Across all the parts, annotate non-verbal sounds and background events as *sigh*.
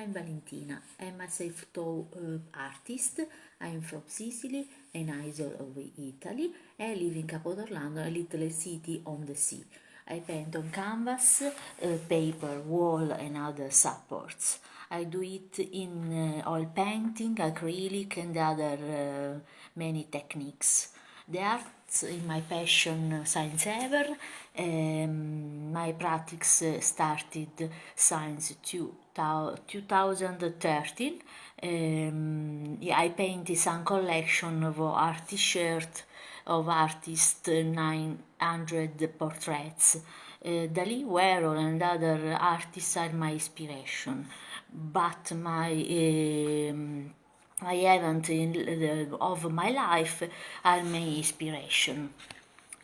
I'm Valentina. I'm a self-taught uh, artist. I'm from Sicily, an isle of Italy. I live in Capodorlando, a little city on the sea. I paint on canvas, uh, paper, wall and other supports. I do it in uh, oil painting, acrylic and other uh, many techniques. The arts is my passion since ever. Um, my practice started since two, 2013. Um, I painted some collection of art t-shirt of artists 900 portraits. Uh, Dali, Warhol and other artists are my inspiration, but my um, I haven't in the, of my life are my inspiration.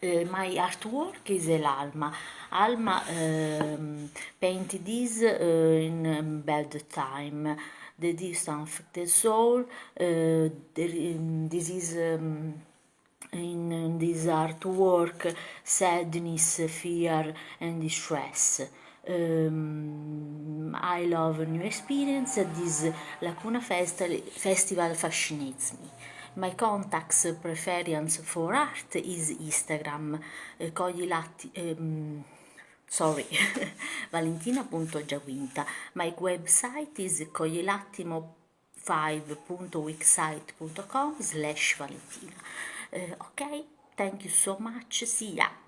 Uh, my artwork is El Alma. Alma um, painted this uh, in um, bad time. The distance the soul. Uh, this is um, in this artwork sadness, fear, and distress. Um, I love new experience. This Lacuna Festival, Festival fascinates me. My contacts preference for art is Instagram, uh, Latti, um, sorry, *laughs* valentina.giaquinta. My website is coglielattimo5.wixsite.com slash valentina. Uh, ok, thank you so much, see ya!